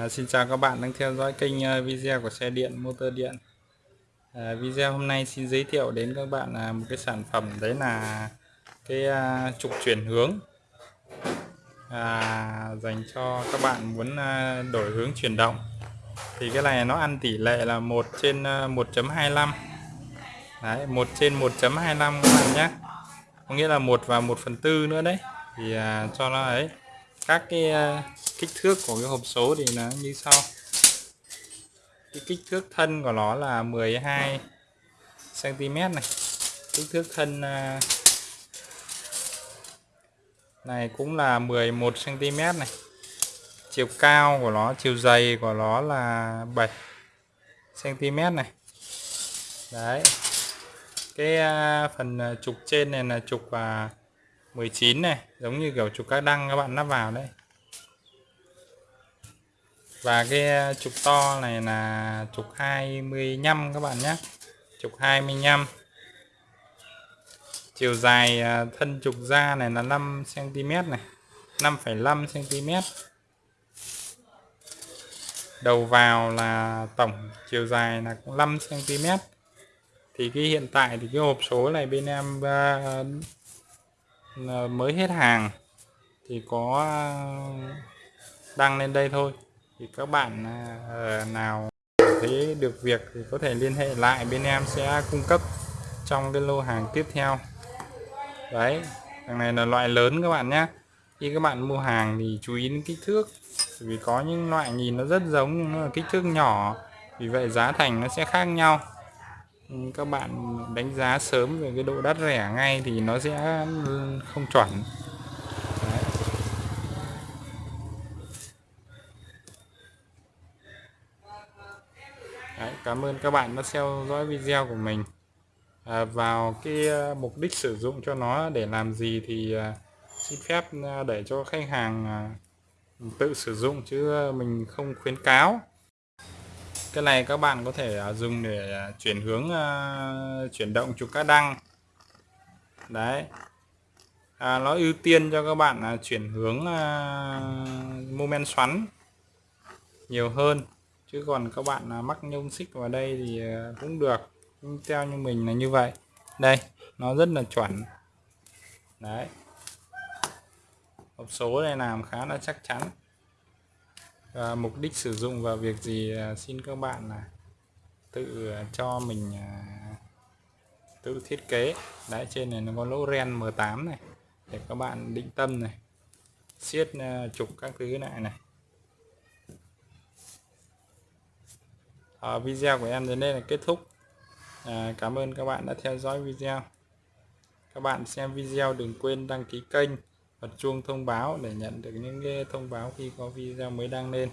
À, xin chào các bạn đang theo dõi kênh à, video của xe điện motor điện. À, video hôm nay xin giới thiệu đến các bạn là một cái sản phẩm đấy là cái à, trục chuyển hướng. À, dành cho các bạn muốn à, đổi hướng chuyển động. Thì cái này nó ăn tỷ lệ là 1 trên à, 1.25 đấy 1 trên 1.25 các bạn nhé. Có nghĩa là 1 và 1 phần tư nữa đấy. Thì à, cho nó ấy các cái à, kích thước của cái hộp số thì nó như sau. Cái kích thước thân của nó là 12 cm này. Kích thước thân à, này cũng là 11 cm này. Chiều cao của nó chiều dày của nó là 7 cm này. Đấy. Cái à, phần trục trên này là trục uh, 19 này giống như kiểu trục các đăng các bạn lắp vào đấy. Và cái ờ, trục to này là trục 25 các bạn nhé. Trục 25 chiều dài ờ, thân trục da này là 5 cm này 5,5 cm đầu vào là tổng chiều dài là cũng 5 cm thì cái hiện tại thì cái hộp số này bên em à, Ờ, mới hết hàng thì có ờ, đăng lên đây thôi. Thì các bạn ờ, nào thấy được việc thì có thể liên hệ lại bên em sẽ cung cấp trong cái lô hàng tiếp theo. Đấy thằng này là loại lớn các bạn nhé. Khi các bạn mua hàng thì chú ý đến kích thước. Vì có những loại nhìn nó rất giống nhưng nó là kích thước nhỏ. Vì vậy giá thành nó sẽ khác nhau các bạn đánh giá sớm về cái độ đắt rẻ ngay thì nó sẽ không chuẩn. Đấy. Đấy, cảm ơn các bạn đã theo dõi video của mình. À, vào cái à, mục đích sử dụng cho nó để làm gì thì à, xin phép à, để cho khách hàng tự sử dụng chứ mình không khuyến cáo cái này các bạn có thể à, dùng để à, chuyển hướng à, chuyển động trục các đăng. Đấy. À, nó ưu tiên cho các bạn chuyển hướng mô men xoắn nhiều hơn. Chứ còn các bạn mắc nhông xích vào đây thì cũng được. Nhưng theo như mình là như vậy. Đây nó rất là chuẩn. Đấy. Hộp số này làm khá là chắc chắn à, mục đích sử dụng và việc gì à, xin các bạn là tự à, cho mình à, tự thiết kế. Đấy trên này nó có lỗ ren M8 này để các bạn định tâm này siết à, trục các thứ lại này. À, video của em đến đây là kết thúc. À, cảm ơn các bạn đã theo dõi video. Các bạn xem video đừng quên đăng ký kênh bật chuông thông báo để nhận được những cái thông báo khi có video mới đăng lên.